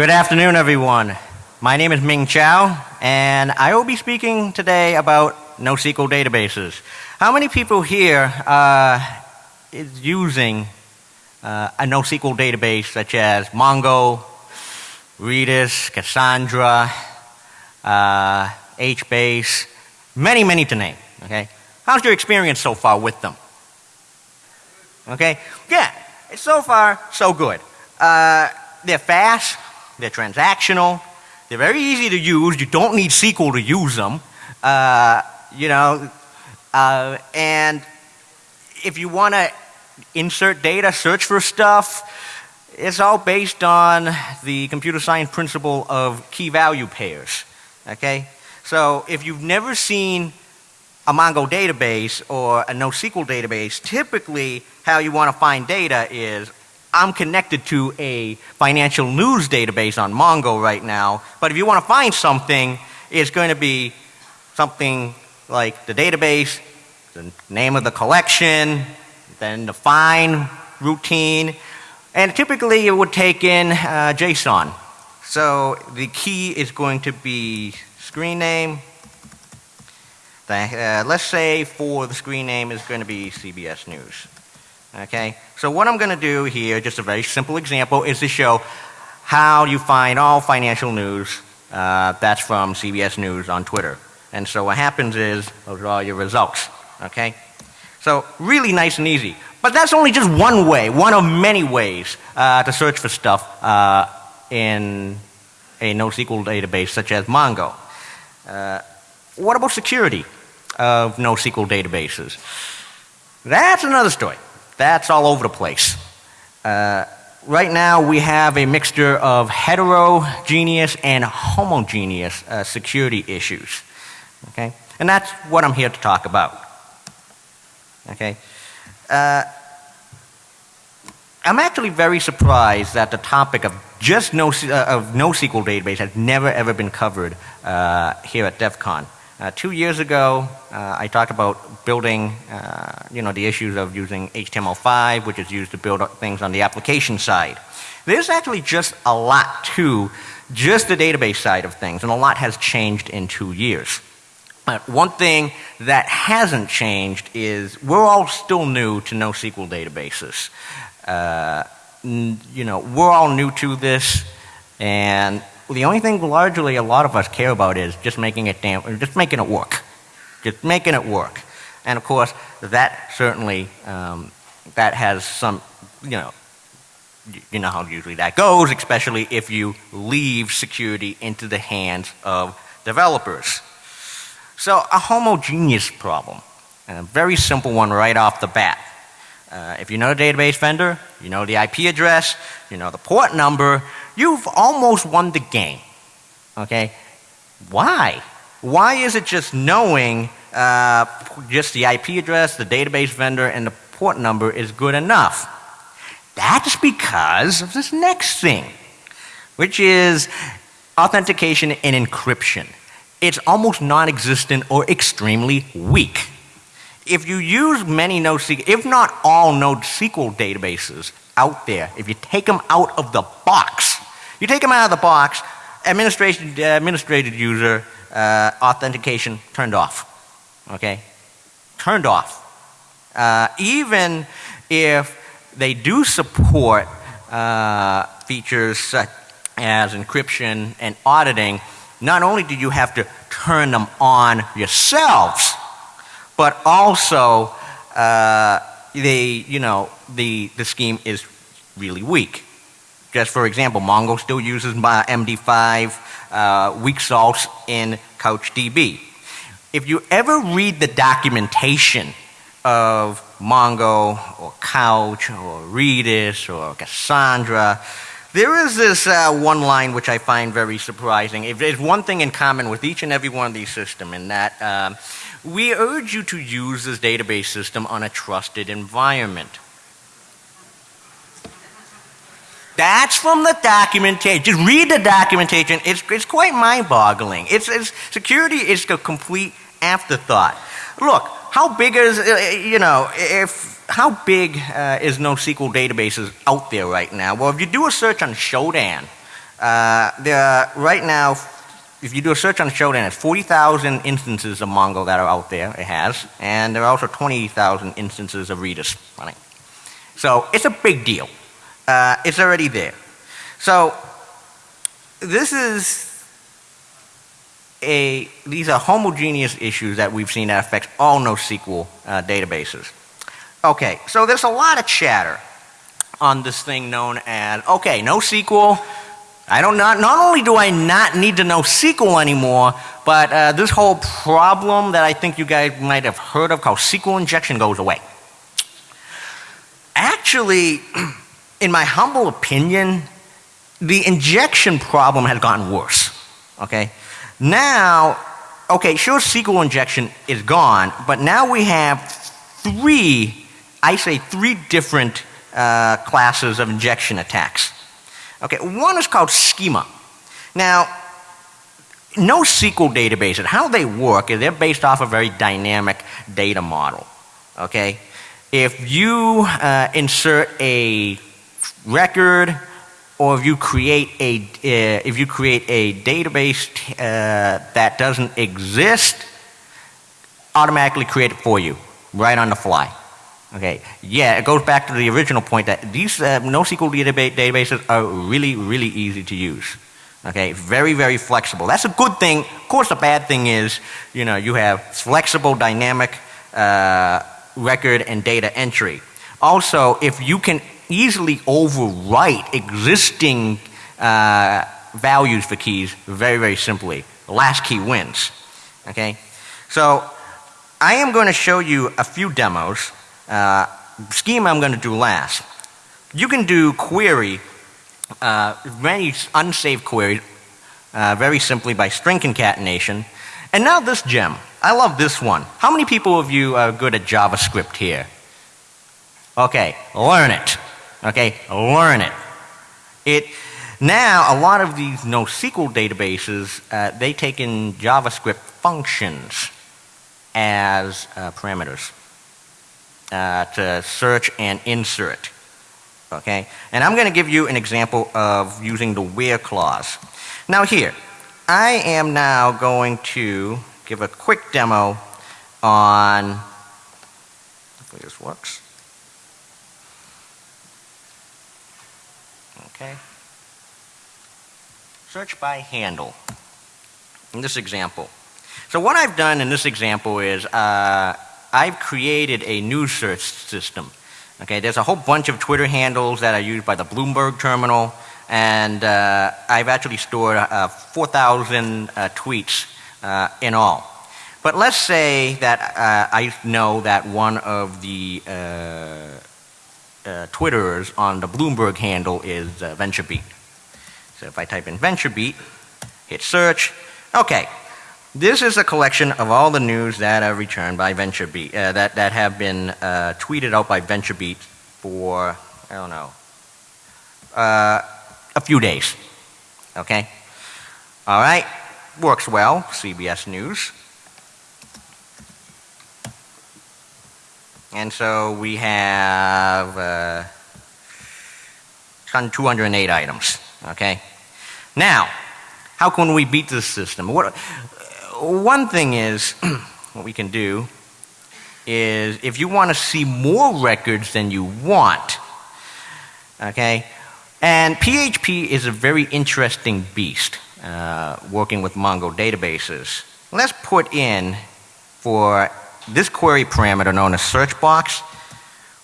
Good afternoon, everyone. My name is Ming Chow, and I will be speaking today about NoSQL databases. How many people here uh, is using uh, a NoSQL database such as Mongo, Redis, Cassandra, uh, HBase, many, many to name, okay? How's your experience so far with them? Okay? Yeah, so far, so good. Uh, they're fast, they're transactional, they're very easy to use. You don't need SQL to use them. Uh, you know, uh, and if you want to insert data, search for stuff, it's all based on the computer science principle of key value pairs. Okay? So if you've never seen a Mongo database or a NoSQL database, typically how you want to find data is I'm connected to a financial news database on Mongo right now, but if you want to find something, it's going to be something like the database, the name of the collection, then the find routine, and typically it would take in uh, JSON. So the key is going to be screen name. The, uh, let's say for the screen name is going to be CBS News. Okay, so what I'm going to do here, just a very simple example, is to show how you find all financial news uh, that's from CBS News on Twitter. And so what happens is, those are all your results. Okay? So really nice and easy. But that's only just one way, one of many ways uh, to search for stuff uh, in a NoSQL database such as Mongo. Uh, what about security of NoSQL databases? That's another story. That's all over the place. Uh, right now we have a mixture of heterogeneous and homogeneous uh, security issues. Okay? And that's what I'm here to talk about. Okay? Uh, I'm actually very surprised that the topic of just no, uh, of NoSQL database has never ever been covered uh, here at DEF CON. Uh, two years ago, uh, I talked about building, uh, you know, the issues of using HTML5, which is used to build things on the application side. There's actually just a lot to just the database side of things, and a lot has changed in two years. But one thing that hasn't changed is we're all still new to NoSQL databases. Uh, you know, we're all new to this, and the only thing largely a lot of us care about is just making it damn, just making it work, just making it work. And of course, that certainly um, that has some, you know, you know how usually that goes, especially if you leave security into the hands of developers. So a homogeneous problem, and a very simple one right off the bat. Uh, if you know the database vendor, you know the IP address, you know the port number, you've almost won the game. Okay? Why? Why is it just knowing uh, just the IP address, the database vendor, and the port number is good enough? That's because of this next thing, which is authentication and encryption. It's almost non-existent or extremely weak if you use many NoSQL, if not all NoSQL databases out there, if you take them out of the box, you take them out of the box, administration, uh, administrated user uh, authentication turned off. Okay? Turned off. Uh, even if they do support uh, features such as encryption and auditing, not only do you have to turn them on yourselves, but also uh, they, you know, the, the scheme is really weak. Just for example, Mongo still uses my MD5 uh, weak salts in CouchDB. If you ever read the documentation of Mongo or Couch or Redis or Cassandra, there is this uh, one line which I find very surprising. If there's one thing in common with each and every one of these systems, and that um, we urge you to use this database system on a trusted environment. That's from the documentation. Just read the documentation. It's, it's quite mind-boggling. It's, it's, security is a complete afterthought. Look, how big is, uh, you know, if, how big uh, is NoSQL databases out there right now? Well, if you do a search on Shodan, Uh, there are right now, if you do a search on Shodan, it's 40,000 instances of Mongo that are out there, it has, and there are also 20,000 instances of Redis running. So it's a big deal. Uh, it's already there. So this is a, these are homogeneous issues that we've seen that affect all NoSQL uh, databases. Okay, so there's a lot of chatter on this thing known as, okay, NoSQL, I don't not, not only do I not need to know SQL anymore, but uh, this whole problem that I think you guys might have heard of called SQL injection goes away. Actually, in my humble opinion, the injection problem has gotten worse. Okay? Now, okay, sure, SQL injection is gone, but now we have three, I say three different uh, classes of injection attacks. Okay, one is called schema. Now, NoSQL databases, how they work is they're based off a very dynamic data model. Okay? If you uh, insert a record or if you create a, uh, if you create a database uh, that doesn't exist, automatically create it for you, right on the fly. Okay, yeah, it goes back to the original point that these uh, NoSQL database databases are really, really easy to use. Okay, very, very flexible. That's a good thing. Of course, the bad thing is, you know, you have flexible, dynamic uh, record and data entry. Also, if you can easily overwrite existing uh, values for keys very, very simply. Last key wins. Okay? So I am going to show you a few demos. Uh, schema I'm going to do last. You can do query, uh, many unsaved queries, uh, very simply by string concatenation. And now this gem. I love this one. How many people of you are good at JavaScript here? Okay, learn it. Okay, learn it. It now a lot of these NoSQL databases uh, they take in JavaScript functions as uh, parameters uh, to search and insert. Okay, and I'm going to give you an example of using the where clause. Now here, I am now going to give a quick demo on. Hopefully this works. Okay. Search by handle in this example. So what I've done in this example is uh, I've created a news search system. Okay, there's a whole bunch of Twitter handles that are used by the Bloomberg terminal, and uh, I've actually stored uh, 4,000 uh, tweets uh, in all. But let's say that uh, I know that one of the uh, Twitterers on the Bloomberg handle is VentureBeat. So if I type in VentureBeat, hit search, okay. This is a collection of all the news that are returned by VentureBeat, uh, that, that have been uh, tweeted out by VentureBeat for, I don't know, uh, a few days. Okay? All right, works well, CBS News. And so we have uh, 208 items. Okay? Now, how can we beat this system? What, one thing is, what we can do is if you want to see more records than you want, okay, and PHP is a very interesting beast uh, working with Mongo databases. Let's put in for this query parameter known as search box,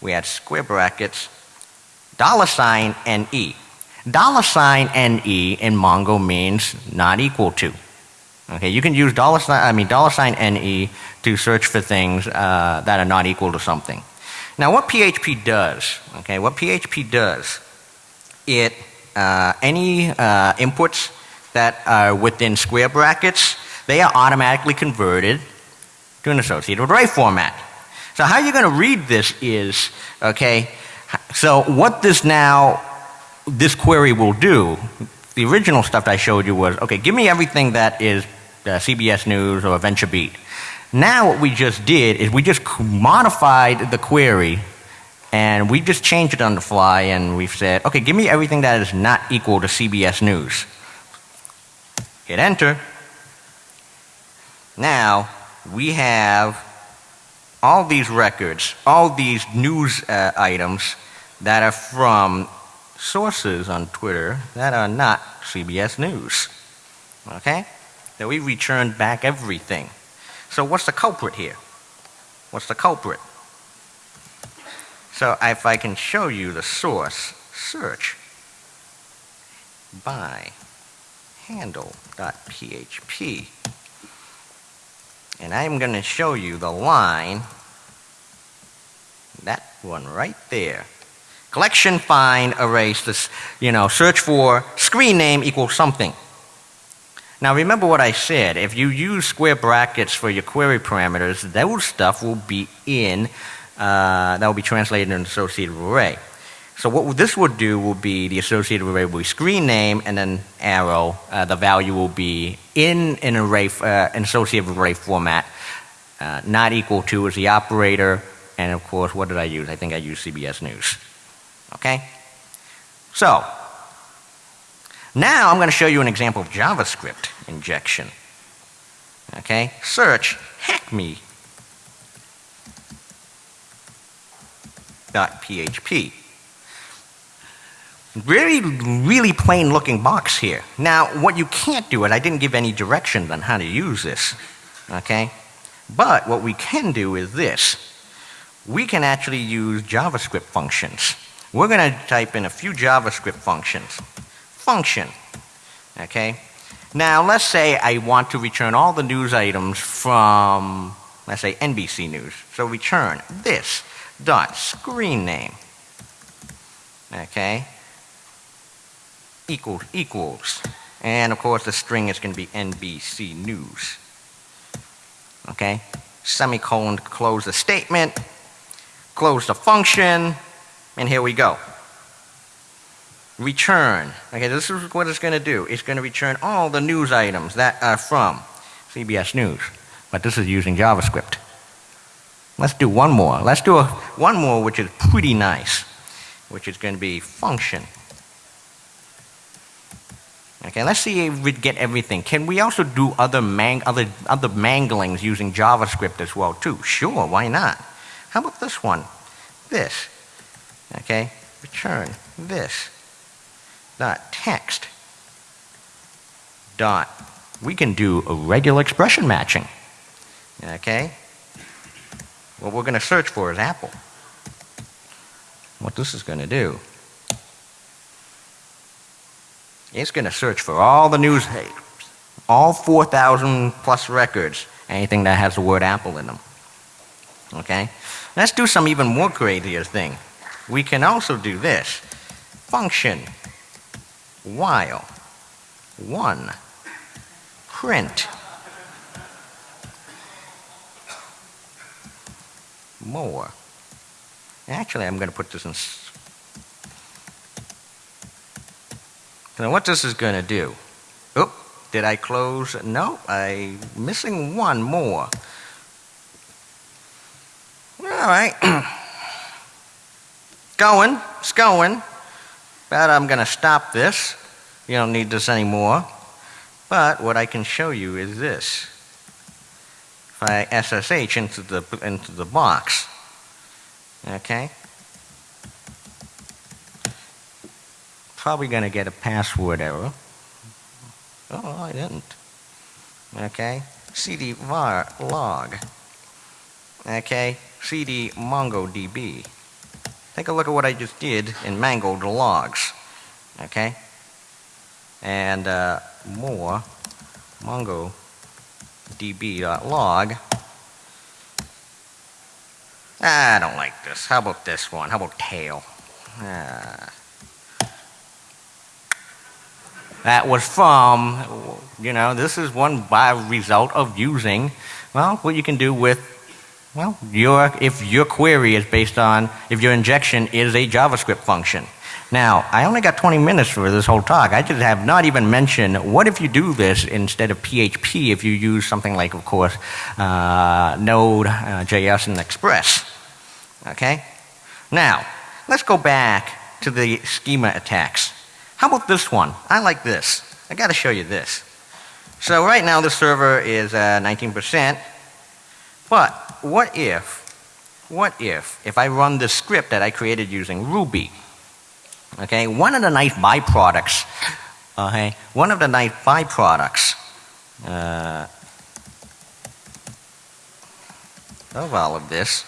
we had square brackets, dollar sign NE. Dollar sign NE in Mongo means not equal to. Okay, you can use dollar sign, I mean dollar sign NE to search for things uh, that are not equal to something. Now what PHP does, okay, what PHP does, it, uh, any uh, inputs that are within square brackets, they are automatically converted to an associative array format. So how you're going to read this is, okay, so what this now, this query will do, the original stuff I showed you was, okay, give me everything that is uh, CBS News or VentureBeat. Now what we just did is we just modified the query And we just changed it on the fly and we've said, okay, give me everything that is not equal to CBS News. Hit enter. Now, we have all these records, all these news uh, items that are from sources on Twitter that are not CBS News. Okay? So we returned back everything. So what's the culprit here? What's the culprit? So if I can show you the source, search by handle.php. And I'm going to show you the line, that one right there. Collection, find, erase, this, you know, search for screen name equals something. Now remember what I said, if you use square brackets for your query parameters, those stuff will be in, uh, that will be translated in an associative array. So what this would do will be the associative array will be screen name and then arrow, uh, the value will be in an array, uh, an associative array format, uh, not equal to is the operator, and of course what did I use? I think I used CBS News. Okay? So, now I'm going to show you an example of JavaScript injection. Okay, search hackme .php. Really, really plain looking box here. Now, what you can't do and I didn't give any directions on how to use this. Okay? But what we can do is this. We can actually use JavaScript functions. We're going to type in a few JavaScript functions function. Okay? Now, let's say I want to return all the news items from, let's say, NBC News. So return this dot screen name. Okay? Equals, equals. And of course, the string is going to be NBC News. Okay? Semicolon close the statement, close the function, and here we go return. Okay, this is what it's going to do. It's going to return all the news items that are from CBS News. But this is using JavaScript. Let's do one more. Let's do a, one more which is pretty nice, which is going to be function. Okay, let's see if we get everything. Can we also do other, mang other, other manglings using JavaScript as well too? Sure, why not? How about this one? This. Okay, return this dot text. Dot. We can do a regular expression matching. Okay? What we're going to search for is apple. What this is going to do it's going to search for all the news all 4,000 plus records anything that has the word apple in them. Okay? Let's do some even more crazier thing. We can also do this. Function while 1 print more. Actually, I'm going to put this in. Now, what this is going to do? Oh, did I close? No, I'm missing one more. All right. going, it's going. But I'm going to stop this. You don't need this anymore. But what I can show you is this. If I SSH into the, into the box, okay? Probably going to get a password error. Oh, I didn't. Okay? cd var log. Okay? cd mongodb. Take a look at what I just did and mangled logs. Okay? And uh, more mongodb.log. Ah, I don't like this. How about this one? How about tail? Ah. That was from, you know, this is one by result of using, well, what you can do with well, your, if your query is based on, if your injection is a JavaScript function. Now, I only got 20 minutes for this whole talk. I just have not even mentioned what if you do this instead of PHP if you use something like, of course, uh, Node, uh, JS, and Express. Okay? Now, let's go back to the schema attacks. How about this one? I like this. I got to show you this. So right now the server is uh, 19%, but what if, what if, if I run the script that I created using Ruby, okay, one of the nice byproducts, okay, one of the nice byproducts uh, of all of this,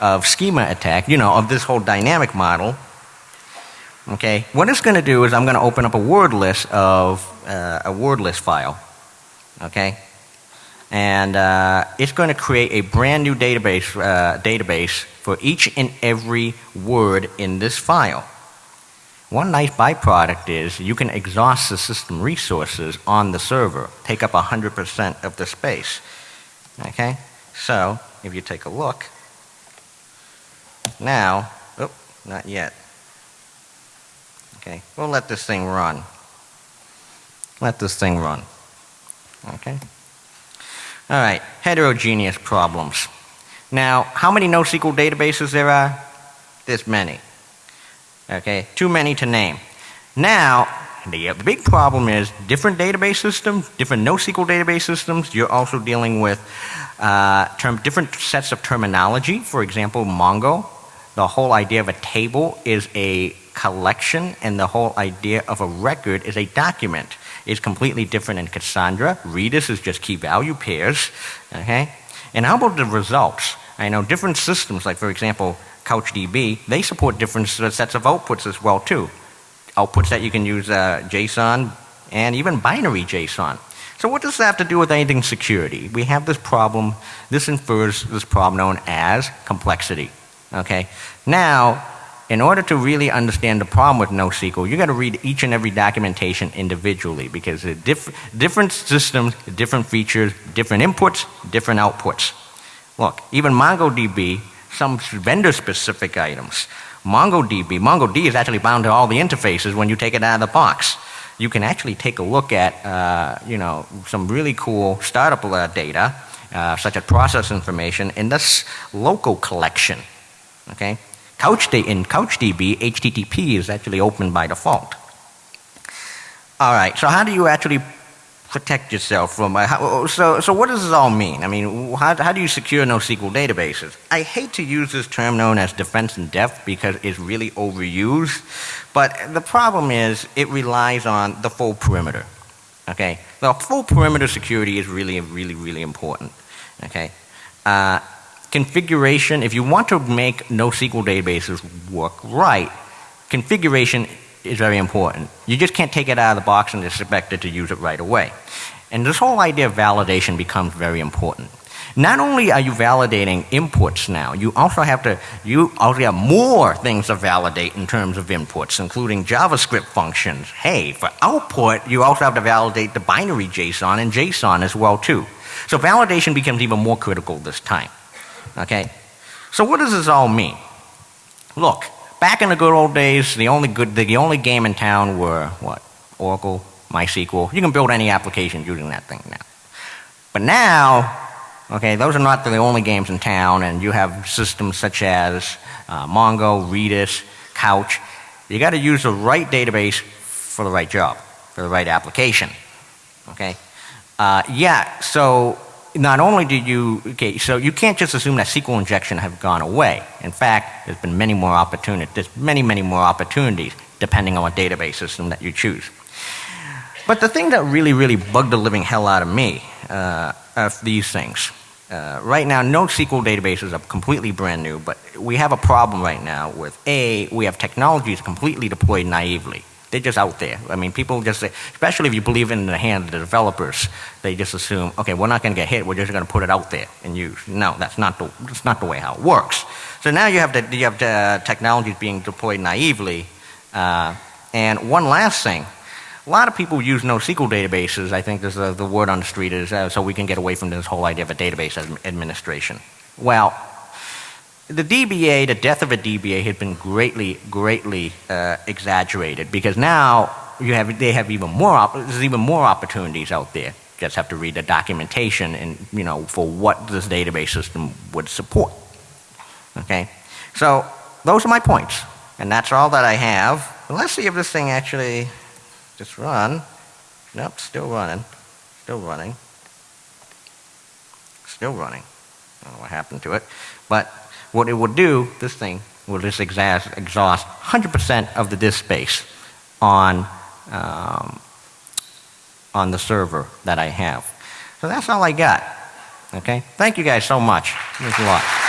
of schema attack, you know, of this whole dynamic model, okay, what it's going to do is I'm going to open up a word list of uh, a word list file, okay, and uh, it's going to create a brand new database uh, database for each and every word in this file. One nice byproduct is you can exhaust the system resources on the server, take up 100% of the space. Okay? So, if you take a look, now, oh, not yet. Okay, we'll let this thing run. Let this thing run. Okay? All right, heterogeneous problems. Now, how many NoSQL databases there are? There's many. Okay, too many to name. Now, the big problem is different database systems, different NoSQL database systems. You're also dealing with uh, term, different sets of terminology. For example, Mongo, the whole idea of a table is a collection, and the whole idea of a record is a document It's completely different in Cassandra. Redis is just key value pairs. Okay? And how about the results? I know different systems, like for example, CouchDB, they support different sets of outputs as well too. Outputs that you can use uh, JSON and even binary JSON. So what does that have to do with anything security? We have this problem, this infers this problem known as complexity. Okay? Now, in order to really understand the problem with NoSQL, you got to read each and every documentation individually because diff different systems, different features, different inputs, different outputs. Look, even MongoDB, some vendor specific items. MongoDB, MongoD is actually bound to all the interfaces when you take it out of the box. You can actually take a look at, uh, you know, some really cool startup uh, data, uh, such as process information in this local collection. Okay? Couch in CouchDB, HTTP is actually open by default. All right, so how do you actually protect yourself from, uh, how, so, so what does this all mean? I mean, how, how do you secure NoSQL databases? I hate to use this term known as defense in depth because it's really overused, but the problem is it relies on the full perimeter. Okay, the full perimeter security is really, really, really important. Okay, uh, configuration, if you want to make NoSQL databases work right, configuration is very important. You just can't take it out of the box and expect it to use it right away. And this whole idea of validation becomes very important. Not only are you validating inputs now, you also have to, you also have more things to validate in terms of inputs, including JavaScript functions. Hey, for output, you also have to validate the binary JSON and JSON as well too. So validation becomes even more critical this time. Okay? So what does this all mean? Look, back in the good old days, the only good, the only game in town were what? Oracle, MySQL. You can build any application using that thing now. But now, okay, those are not the only games in town, and you have systems such as uh, Mongo, Redis, Couch. You got to use the right database for the right job, for the right application. Okay? Uh, yeah, so not only do you, okay, so you can't just assume that SQL injection have gone away. In fact, there's been many more opportunities, there's many, many more opportunities depending on what database system that you choose. But the thing that really, really bugged the living hell out of me uh, are these things. Uh, right now, NoSQL databases are completely brand new, but we have a problem right now with A, we have technologies completely deployed naively. They're just out there. I mean, people just say, especially if you believe in the hand of the developers, they just assume, okay, we're not going to get hit. We're just going to put it out there and use. No, that's not the that's not the way how it works. So now you have the you have the technologies being deployed naively. Uh, and one last thing, a lot of people use NoSQL databases. I think uh, the word on the street is uh, so we can get away from this whole idea of a database administration. Well, the DBA, the death of a DBA had been greatly, greatly uh, exaggerated because now you have, they have even more, there's even more opportunities out there. You just have to read the documentation and, you know, for what this database system would support. Okay? So, those are my points. And that's all that I have. But let's see if this thing actually just run. Nope, still running. Still running. Still running. I don't know what happened to it. But what it will do, this thing will just exhaust, exhaust 100% of the disk space on, um, on the server that I have. So that's all I got. Okay? Thank you guys so much. Thanks a lot.